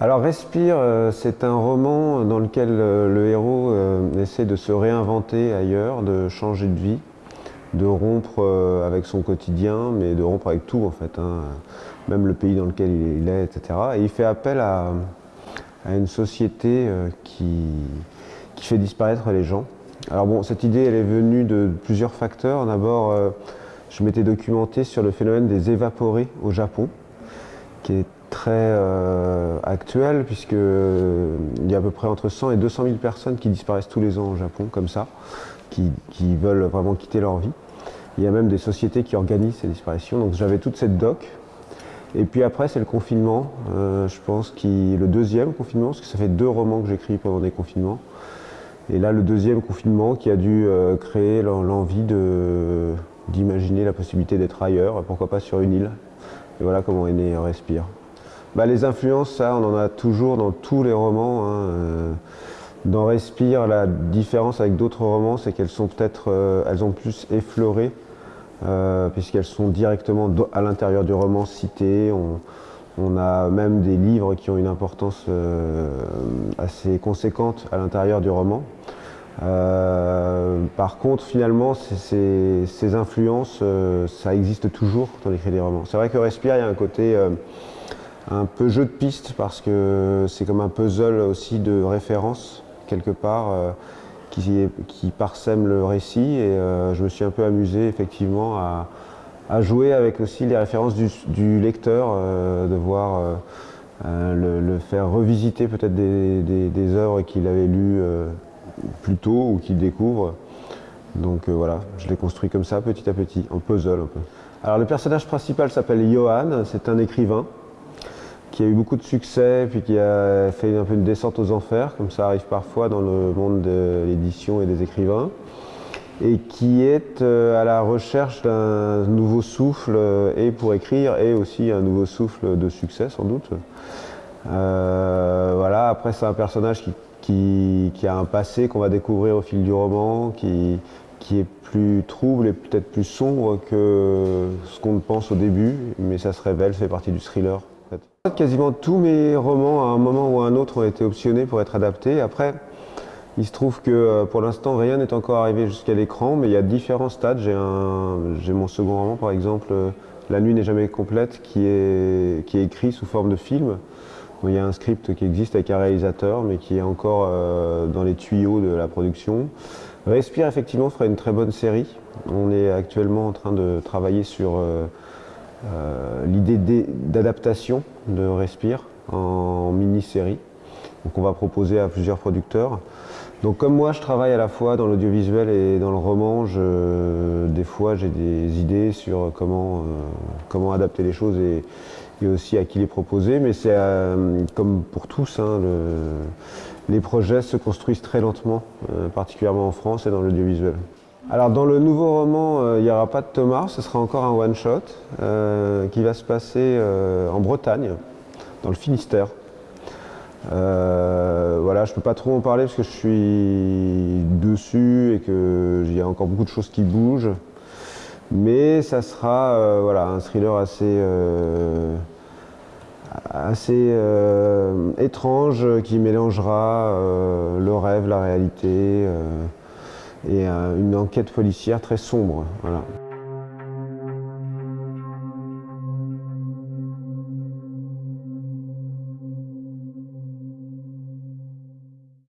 Alors Respire, euh, c'est un roman dans lequel euh, le héros euh, essaie de se réinventer ailleurs, de changer de vie, de rompre avec son quotidien, mais de rompre avec tout en fait, hein, même le pays dans lequel il est, etc. Et il fait appel à, une société qui, qui, fait disparaître les gens. Alors bon, cette idée, elle est venue de plusieurs facteurs. D'abord, je m'étais documenté sur le phénomène des évaporés au Japon, qui est très euh, actuel puisqu'il euh, y a à peu près entre 100 et 200 000 personnes qui disparaissent tous les ans au Japon comme ça, qui, veulent vraiment quitter leur vie. Il y a même des sociétés qui organisent ces disparitions, donc j'avais toute cette doc. Et puis après c'est le confinement, euh, je pense qui le deuxième confinement, parce que ça fait deux romans que j'écris pendant des confinements. Et là le deuxième confinement qui a dû créer l'envie d'imaginer la possibilité d'être ailleurs, pourquoi pas sur une île. Et voilà comment est né Respire. Bah, les influences, ça, on en a toujours dans tous les romans. Hein, euh. Dans Respire, la différence avec d'autres romans, c'est qu'elles sont peut-être, euh, elles ont plus effleuré, euh, puisqu'elles sont directement à l'intérieur du roman citées. On, a même des livres qui ont une importance assez conséquente à l'intérieur du roman. par contre, finalement, ces influences, ça existe toujours quand on écrit des romans. C'est vrai que Respire, il y a un côté un peu jeu de piste parce que c'est comme un puzzle aussi de référence quelque part euh, qui, qui, parsème le récit et euh, je me suis un peu amusé effectivement à, jouer avec aussi les références du, lecteur, euh, de voir le, faire revisiter peut-être des, œuvres qu'il avait lues plus tôt ou qu'il découvre. Donc voilà, je l'ai construit comme ça petit à petit, en puzzle un peu. Alors le personnage principal s'appelle Johan, c'est un écrivain qui a eu beaucoup de succès, puis qui a fait un peu une descente aux enfers, comme ça arrive parfois dans le monde de l'édition et des écrivains, et qui est euh, à la recherche d'un nouveau souffle, euh, et pour écrire, et aussi un nouveau souffle de succès sans doute. Euh, voilà, après c'est un personnage qui, a un passé qu'on va découvrir au fil du roman, qui, qui est plus trouble et peut-être plus sombre que ce qu'on pense au début, mais ça se révèle, ça fait partie du thriller. Quasiment tous mes romans, à un moment ou à un autre, ont été optionnés pour être adaptés. Après, il se trouve que euh, pour l'instant, rien n'est encore arrivé jusqu'à l'écran, mais il y a différents stades. J'ai mon second roman, par exemple, euh, La nuit n'est jamais complète, qui est, écrit sous forme de film. il y a un script qui existe avec un réalisateur, mais qui est encore euh, dans les tuyaux de la production. Respire, effectivement, ferait une très bonne série. On est actuellement en train de travailler sur l'idée d'adaptation de Respire en mini-série. Donc on va proposer à plusieurs producteurs. Donc comme moi je travaille à la fois dans l'audiovisuel et dans le roman, des fois j'ai des idées sur comment, euh, comment adapter les choses et, aussi à qui les proposer. Mais c'est euh, comme pour tous, hein, les projets se construisent très lentement, particulièrement en France et dans l'audiovisuel. Alors dans le nouveau roman, euh, il n'y aura pas de Thomas, ce sera encore un one-shot euh, qui va se passer euh, en Bretagne, dans le Finistère. voilà, je ne peux pas trop en parler parce que je suis dessus et qu'il y a encore beaucoup de choses qui bougent. Mais ça sera voilà, un thriller assez, assez étrange qui mélangera le rêve, la réalité et une enquête policière très sombre.